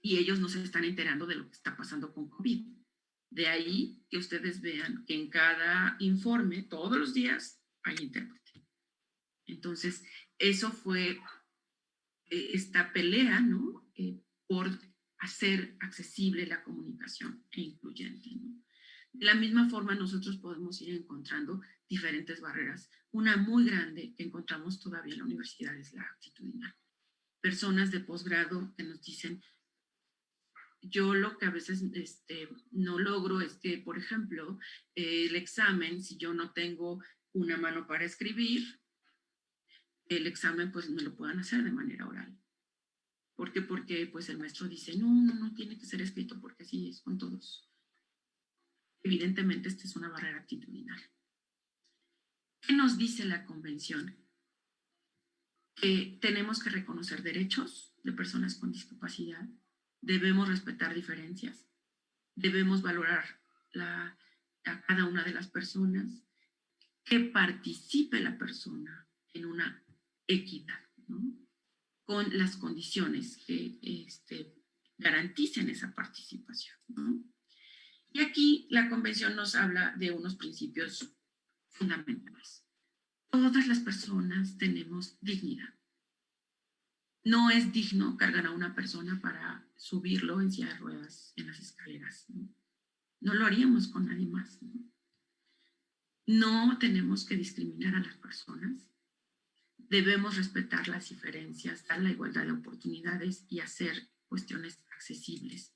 Y ellos no se están enterando de lo que está pasando con COVID. De ahí que ustedes vean que en cada informe, todos los días, hay intérprete. Entonces, eso fue eh, esta pelea, ¿no? Eh, por hacer accesible la comunicación e incluyente, De la misma forma, nosotros podemos ir encontrando diferentes barreras. Una muy grande que encontramos todavía en la universidad es la actitudinal. Personas de posgrado que nos dicen, yo lo que a veces este, no logro es que, por ejemplo, el examen, si yo no tengo una mano para escribir, el examen pues me lo puedan hacer de manera oral. ¿Por qué? Porque pues el maestro dice, no, no, no tiene que ser escrito porque así es con todos. Evidentemente, esta es una barrera actitudinal. ¿Qué nos dice la convención? Que tenemos que reconocer derechos de personas con discapacidad, debemos respetar diferencias, debemos valorar a cada una de las personas, que participe la persona en una equidad, con las condiciones que este, garanticen esa participación. Y aquí la convención nos habla de unos principios fundamentales. Todas las personas tenemos dignidad. No es digno cargar a una persona para subirlo en silla de ruedas en las escaleras. No, lo haríamos con nadie más. no tenemos que discriminar a las personas. Debemos respetar las diferencias, dar la igualdad de oportunidades y hacer cuestiones accesibles.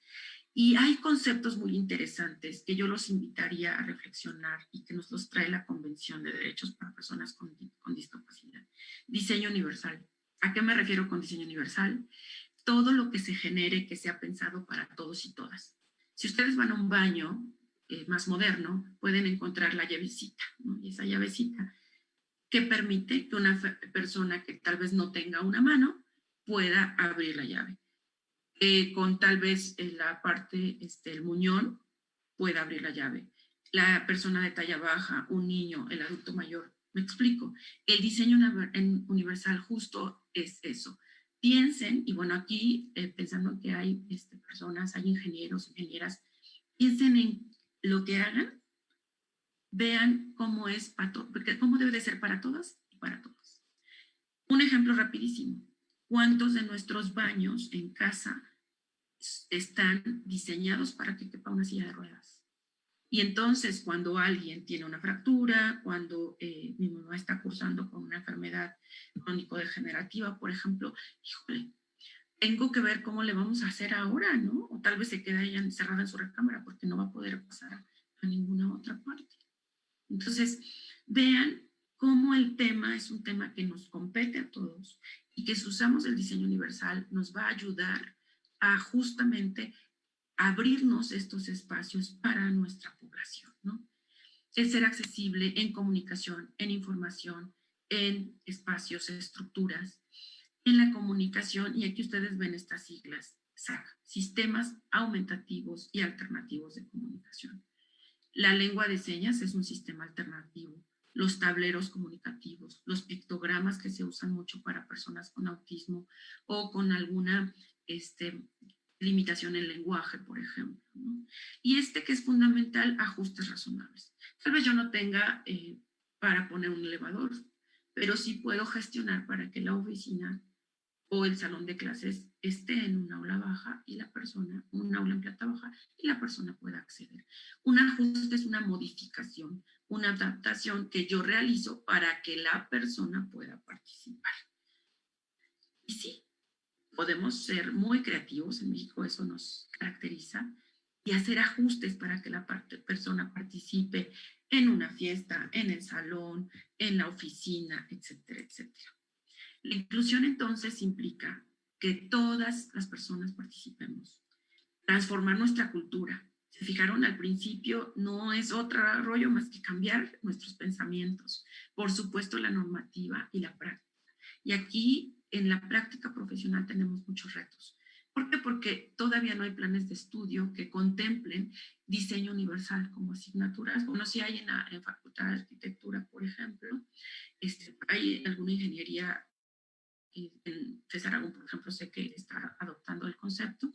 Y hay conceptos muy interesantes que yo los invitaría a reflexionar y que nos los trae la Convención de Derechos para Personas con, Discapacidad. Diseño universal. ¿A qué me refiero con diseño universal? Todo lo que se genere que sea pensado para todos y todas. Si ustedes van a un baño eh, más moderno, pueden encontrar la llavecita, y esa llavecita que permite que una persona que tal vez no tenga una mano pueda abrir la llave eh, con tal vez en la parte, este, el muñón, pueda abrir la llave. La persona de talla baja, un niño, el adulto mayor. Me explico. El diseño universal justo es eso. Piensen, y bueno, aquí eh, pensando que hay este, personas, hay ingenieros, ingenieras, piensen en lo que hagan, vean cómo es para cómo debe de ser para todas y para todos. Un ejemplo rapidísimo. ¿Cuántos de nuestros baños en casa están diseñados para que quepa una silla de ruedas? Y entonces cuando alguien tiene una fractura, cuando eh, mi mamá está cursando con una enfermedad crónico-degenerativa, por ejemplo, híjole, tengo que ver cómo le vamos a hacer ahora, ¿no? O tal vez se queda ella encerrada en su recámara porque no va a poder pasar a ninguna otra parte. Entonces, vean cómo el tema es un tema que nos compete a todos y que si usamos el diseño universal nos va a ayudar a justamente abrirnos estos espacios para nuestra población, ¿no? El ser accesible en comunicación, en información, en espacios, estructuras, en la comunicación, y aquí ustedes ven estas siglas, SAC, Sistemas Aumentativos y Alternativos de Comunicación. La lengua de señas es un sistema alternativo los tableros comunicativos, los pictogramas que se usan mucho para personas con autismo o con alguna este, limitación en lenguaje, por ejemplo. Y este que es fundamental, ajustes razonables. Tal vez yo no tenga eh, para poner un elevador, pero sí puedo gestionar para que la oficina o el salón de clases esté en un aula baja y la persona, un aula en planta baja y la persona pueda acceder. Un ajuste es una modificación, una adaptación que yo realizo para que la persona pueda participar. Y sí, podemos ser muy creativos, en México eso nos caracteriza, y hacer ajustes para que la persona participe en una fiesta, en el salón, en la oficina, etcétera, etcétera. La inclusión entonces implica que todas las personas participemos, transformar nuestra cultura. Se fijaron al principio, no es otro rollo más que cambiar nuestros pensamientos. Por supuesto, la normativa y la práctica. Y aquí, en la práctica profesional, tenemos muchos retos. ¿Por qué? Porque todavía no hay planes de estudio que contemplen diseño universal como asignaturas. Bueno, si hay en la Facultad de Arquitectura, por ejemplo, este, hay alguna ingeniería en César Aragón, por ejemplo, sé que está adoptando el concepto,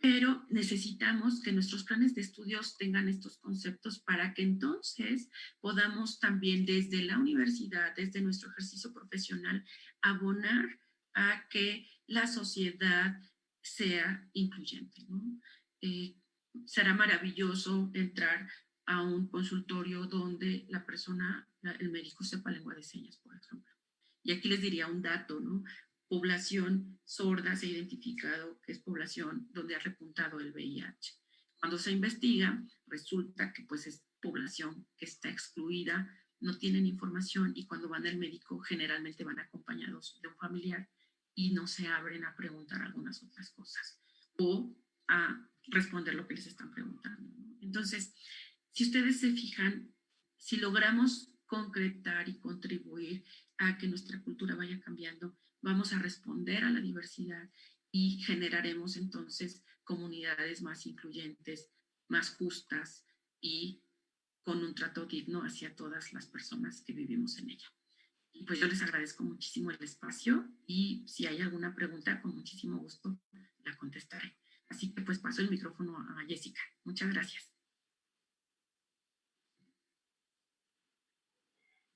pero necesitamos que nuestros planes de estudios tengan estos conceptos para que entonces podamos también desde la universidad, desde nuestro ejercicio profesional, abonar a que la sociedad sea incluyente. Eh, será maravilloso entrar a un consultorio donde la persona, el médico sepa lengua de señas, por ejemplo y aquí les diría un dato, ¿no? Población sorda se ha identificado que es población donde ha repuntado el VIH. Cuando se investiga, resulta que pues es población que está excluida, no tienen información y cuando van al médico generalmente van acompañados de un familiar y no se abren a preguntar algunas otras cosas o a responder lo que les están preguntando. Entonces, si ustedes se fijan, si logramos concretar y contribuir a que nuestra cultura vaya cambiando, vamos a responder a la diversidad y generaremos entonces comunidades más incluyentes, más justas y con un trato digno hacia todas las personas que vivimos en ella. Y pues yo les agradezco muchísimo el espacio y si hay alguna pregunta, con muchísimo gusto la contestaré. Así que pues paso el micrófono a Jessica. Muchas gracias.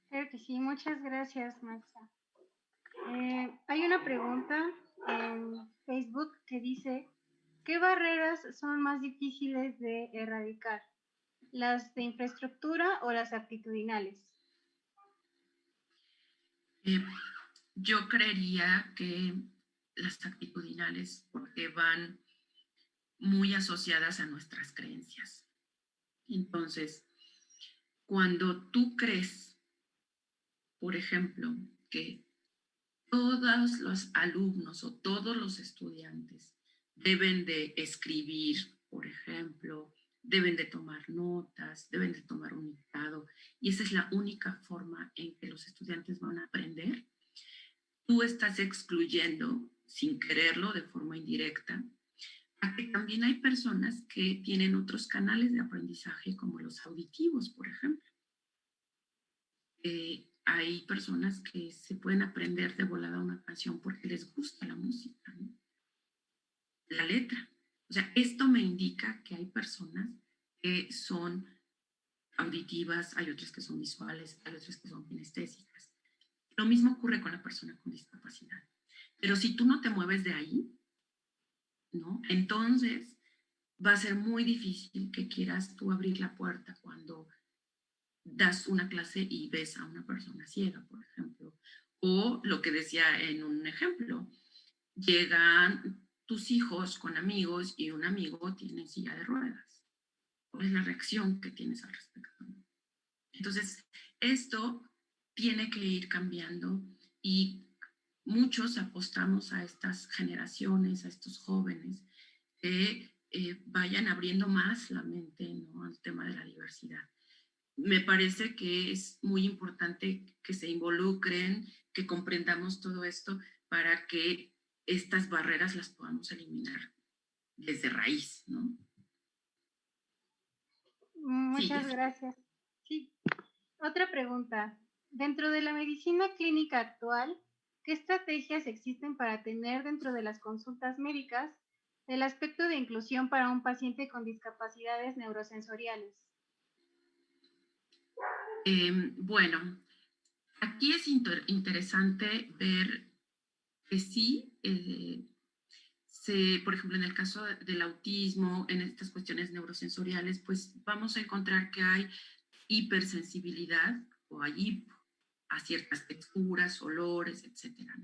Claro que sí, muchas gracias, Maxa. Eh, hay una pregunta en Facebook que dice, ¿qué barreras son más difíciles de erradicar? ¿Las de infraestructura o las actitudinales? Eh, yo creería que las actitudinales, porque van muy asociadas a nuestras creencias. Entonces, cuando tú crees, por ejemplo, que todos los alumnos o todos los estudiantes deben de escribir, por ejemplo, deben de tomar notas, deben de tomar un dictado, y esa es la única forma en que los estudiantes van a aprender, tú estás excluyendo, sin quererlo, de forma indirecta, a que también hay personas que tienen otros canales de aprendizaje, como los auditivos, por ejemplo. Eh, hay personas que se pueden aprender de volada una canción porque les gusta la música, la letra. O sea, esto me indica que hay personas que son auditivas, hay otras que son visuales, hay otras que son kinestésicas. Lo mismo ocurre con la persona con discapacidad. Pero si tú no te mueves de ahí, ¿no? Entonces, va a ser muy difícil que quieras tú abrir la puerta cuando das una clase y ves a una persona ciega, por ejemplo. O lo que decía en un ejemplo, llegan tus hijos con amigos y un amigo tiene silla de ruedas. ¿Cuál es la reacción que tienes al respecto? Entonces, esto tiene que ir cambiando y muchos apostamos a estas generaciones, a estos jóvenes, que eh, vayan abriendo más la mente al tema de la diversidad. Me parece que es muy importante que se involucren, que comprendamos todo esto para que estas barreras las podamos eliminar desde raíz, ¿no? Muchas gracias. Sí. Otra pregunta. Dentro de la medicina clínica actual, ¿Qué estrategias existen para tener dentro de las consultas médicas el aspecto de inclusión para un paciente con discapacidades neurosensoriales? Em, bueno, aquí es interesante ver que sí, eh, por ejemplo, en el caso del autismo, en estas cuestiones neurosensoriales, pues vamos a encontrar que hay hipersensibilidad o hay a ciertas texturas, olores, etcétera.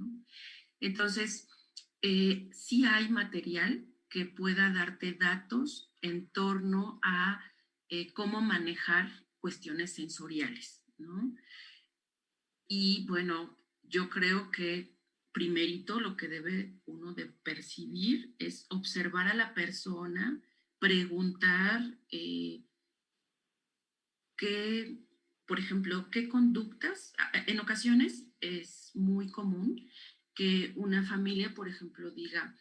Entonces, eh, sí hay material que pueda darte datos en torno a eh, cómo manejar cuestiones sensoriales, ¿no? Y bueno, yo creo que primerito lo que debe uno de percibir es observar a la persona, preguntar eh, qué por ejemplo, qué conductas, en ocasiones es muy común que una familia, por ejemplo, diga,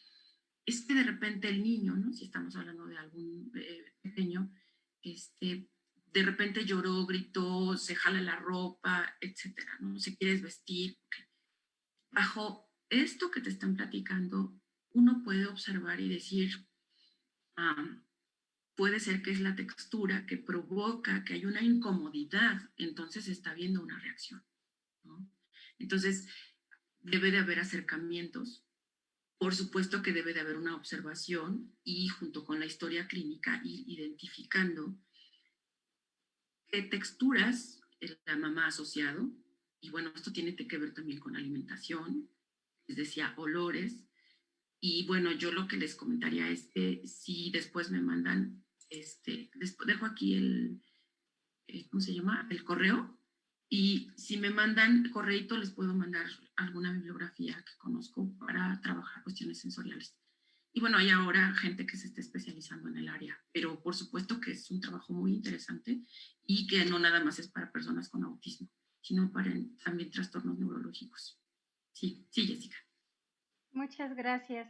es que de repente el niño, ¿no? si estamos hablando de algún eh, pequeño, este, de repente lloró, gritó, se jala la ropa, etcétera, ¿no? Se quieres vestir. Bajo esto que te están platicando, uno puede observar y decir, puede ser que es la textura que provoca que hay una incomodidad, entonces está habiendo una reacción. Entonces, debe de haber acercamientos, por supuesto que debe de haber una observación y junto con la historia clínica ir identificando texturas la mamá asociado, y bueno, esto tiene que ver también con alimentación, les decía, olores, y bueno, yo lo que les comentaría es que si después me mandan este, dejo aquí el, ¿cómo se llama? El correo y si me mandan correito les puedo mandar alguna bibliografía que conozco para trabajar cuestiones sensoriales. Y bueno, hay ahora gente que se está especializando en el área, pero por supuesto que es un trabajo muy interesante y que no nada más es para personas con autismo, sino para también trastornos neurológicos. Sí, sí, Jessica. Muchas gracias.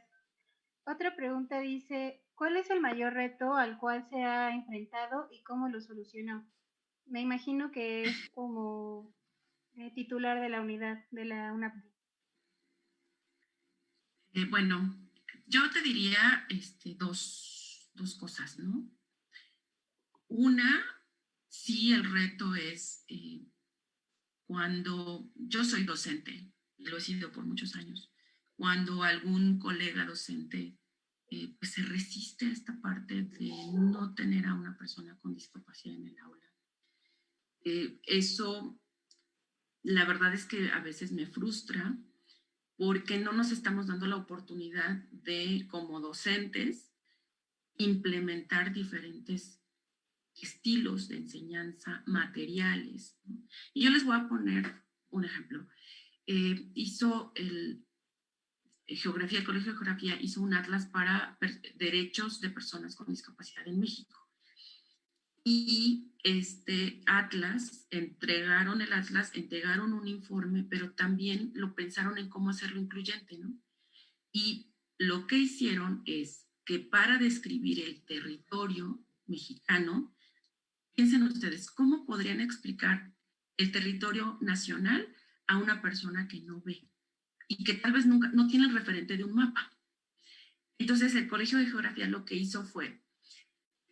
Otra pregunta dice, ¿cuál es el mayor reto al cual se ha enfrentado y cómo lo solucionó? Me imagino que es como eh, titular de la unidad de la UNAP. Eh, bueno, yo te diría este, dos, cosas, ¿no? Una, sí, el reto es eh, cuando yo soy docente, lo he sido por muchos años, cuando algún colega docente eh, pues se resiste a esta parte de no tener a una persona con discapacidad en el aula. Eh, eso, la verdad es que a veces me frustra porque no nos estamos dando la oportunidad de, como docentes, implementar diferentes estilos de enseñanza, materiales. Y yo les voy a poner un ejemplo. Eh, hizo el eh, Geografía, el Colegio de Geografía hizo un atlas para derechos de personas con discapacidad en México. Y este atlas, entregaron el atlas, entregaron un informe, pero también lo pensaron en cómo hacerlo incluyente, ¿no? Y lo que hicieron es que para describir el territorio mexicano, piensen ustedes, ¿cómo podrían explicar el territorio nacional a una persona que no ve y que tal vez nunca, no tiene el referente de un mapa? Entonces el Colegio de Geografía lo que hizo fue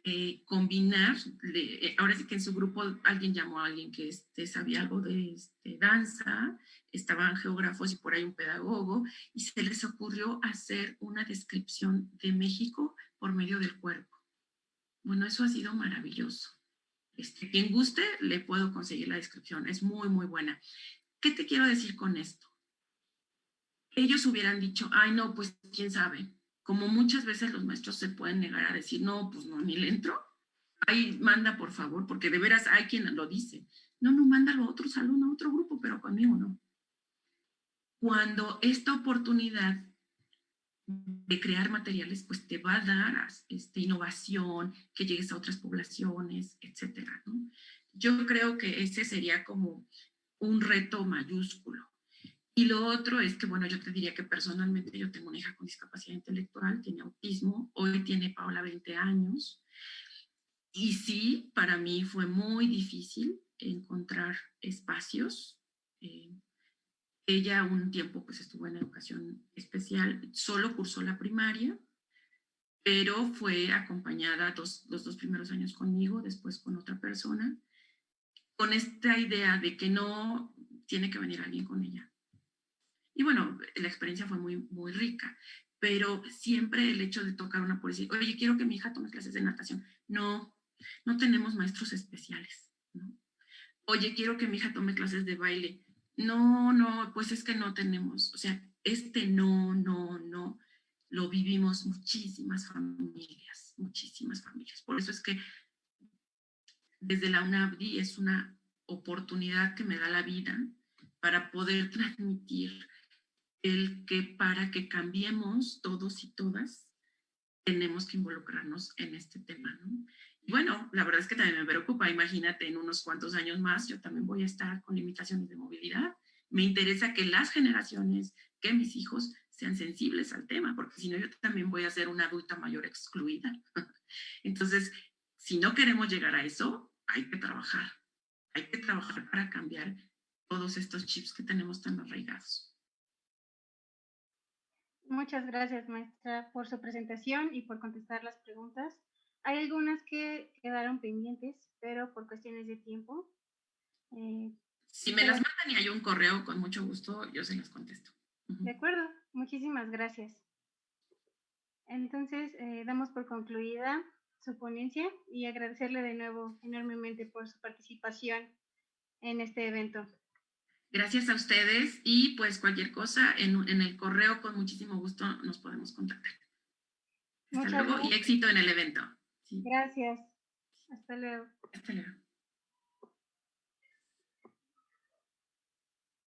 eh, combinar, eh, ahora sí que en su grupo alguien llamó a alguien que este, sabía algo de este, danza, estaban geógrafos y por ahí un pedagogo, y se les ocurrió hacer una descripción de México por medio del cuerpo. Bueno, eso ha sido maravilloso. Este, quien guste, le puedo conseguir la descripción, es muy, muy buena. ¿Qué te quiero decir con esto? Ellos hubieran dicho, ay no, pues quién sabe, como muchas veces los maestros se pueden negar a decir, no, pues no, ni le entro, ahí manda por favor, porque de veras hay quien lo dice. No, no, mándalo a otro salón, a otro grupo, pero conmigo no. Cuando esta oportunidad de crear materiales, pues te va a dar este, innovación, que llegues a otras poblaciones, etcétera. Yo creo que ese sería como un reto mayúsculo. Y lo otro es que, bueno, yo te diría que personalmente yo tengo una hija con discapacidad intelectual, tiene autismo, hoy tiene Paola 20 años. Y sí, para mí fue muy difícil encontrar espacios. Eh, ella un tiempo pues estuvo en educación especial, solo cursó la primaria, pero fue acompañada dos, los dos primeros años conmigo, después con otra persona, con esta idea de que no tiene que venir alguien con ella, y bueno, la experiencia fue muy, muy rica, pero siempre el hecho de tocar una policía, oye, quiero que mi hija tome clases de natación. No, no tenemos maestros especiales. Oye, quiero que mi hija tome clases de baile. No, no, pues es que no tenemos. O sea, este no, no, no, lo vivimos muchísimas familias, muchísimas familias. Por eso es que desde la UNAVDI es una oportunidad que me da la vida para poder transmitir el que para que cambiemos todos y todas, tenemos que involucrarnos en este tema. Y bueno, la verdad es que también me preocupa, imagínate, en unos cuantos años más yo también voy a estar con limitaciones de movilidad. Me interesa que las generaciones, que mis hijos sean sensibles al tema, porque si no yo también voy a ser una adulta mayor excluida. Entonces, si no queremos llegar a eso, hay que trabajar. Hay que trabajar para cambiar todos estos chips que tenemos tan arraigados. Muchas gracias, maestra, por su presentación y por contestar las preguntas. Hay algunas que quedaron pendientes, pero por cuestiones de tiempo. Eh, si me las mandan y hay un correo, con mucho gusto, yo se las contesto. De acuerdo, muchísimas gracias. Entonces, eh, damos por concluida su ponencia y agradecerle de nuevo enormemente por su participación en este evento. Gracias a ustedes y pues cualquier cosa en, el correo con muchísimo gusto nos podemos contactar. Hasta luego y éxito en el evento. Gracias. Hasta luego. Hasta luego.